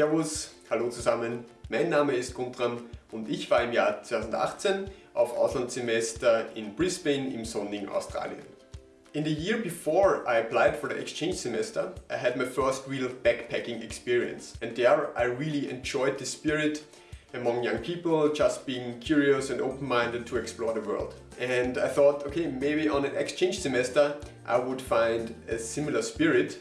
Servus, hallo zusammen, mein Name ist Guntram und ich war im Jahr 2018 auf Auslandssemester in Brisbane im sonnigen Australien. In the year before I applied for the exchange semester, I had my first real backpacking experience and there I really enjoyed the spirit among young people, just being curious and open-minded to explore the world. And I thought, okay, maybe on an exchange semester I would find a similar spirit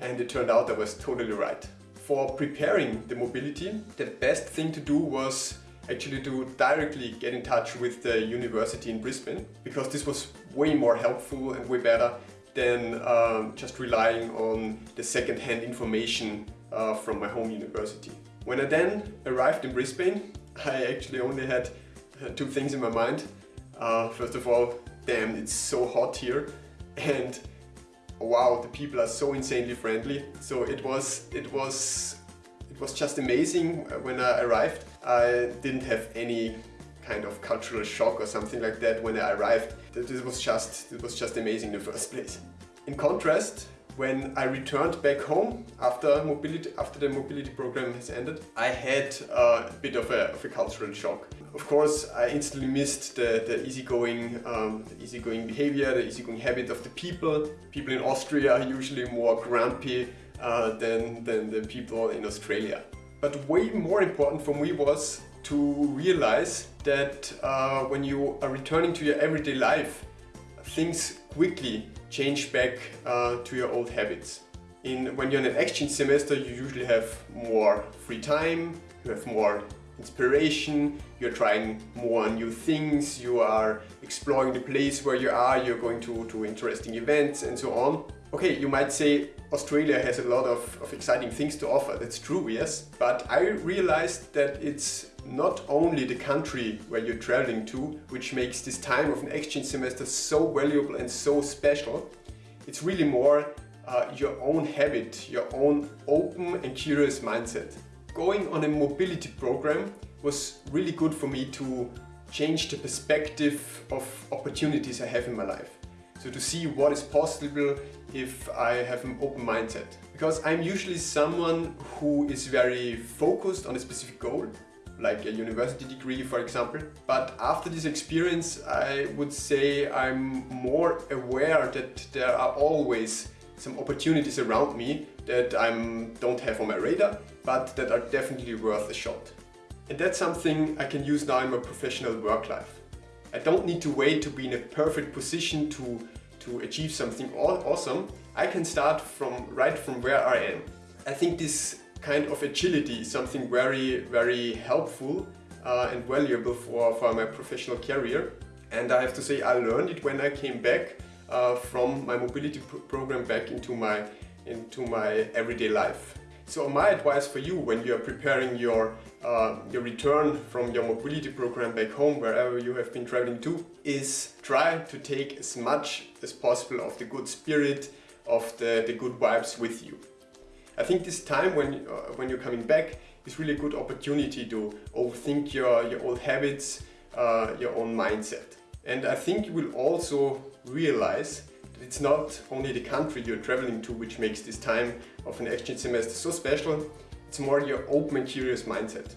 and it turned out I was totally right for preparing the mobility, the best thing to do was actually to directly get in touch with the university in Brisbane because this was way more helpful and way better than um, just relying on the second-hand information uh, from my home university. When I then arrived in Brisbane, I actually only had uh, two things in my mind. Uh, first of all, damn, it's so hot here. And wow, the people are so insanely friendly. So it was, it was, it was just amazing uh, when I arrived. I didn't have any kind of cultural shock or something like that when I arrived. This was just, it was just amazing in the first place. In contrast, when I returned back home after mobility after the mobility program has ended, I had a bit of a, of a cultural shock. Of course, I instantly missed the, the easygoing, um, the easygoing behavior, the easygoing habit of the people. People in Austria are usually more grumpy uh, than, than the people in Australia. But way more important for me was to realize that uh, when you are returning to your everyday life, things quickly change back uh, to your old habits. In, when you're in an exchange semester, you usually have more free time, you have more inspiration, you're trying more new things, you are exploring the place where you are, you're going to, to interesting events and so on. Okay, you might say Australia has a lot of, of exciting things to offer, that's true, yes. But I realized that it's not only the country where you're traveling to, which makes this time of an exchange semester so valuable and so special, it's really more uh, your own habit, your own open and curious mindset. Going on a mobility program was really good for me to change the perspective of opportunities I have in my life. So to see what is possible if I have an open mindset. Because I'm usually someone who is very focused on a specific goal, like a university degree for example. But after this experience I would say I'm more aware that there are always some opportunities around me that I don't have on my radar, but that are definitely worth a shot. And that's something I can use now in my professional work life. I don't need to wait to be in a perfect position to to achieve something awesome, I can start from right from where I am. I think this kind of agility is something very, very helpful uh, and valuable for, for my professional career. And I have to say I learned it when I came back uh, from my mobility program back into my, into my everyday life. So my advice for you when you are preparing your, uh, your return from your mobility program back home, wherever you have been traveling to, is try to take as much as possible of the good spirit, of the, the good vibes with you. I think this time when, uh, when you're coming back is really a good opportunity to overthink your, your old habits, uh, your own mindset. And I think you will also realize it's not only the country you're traveling to which makes this time of an exchange semester so special, it's more your open and curious mindset.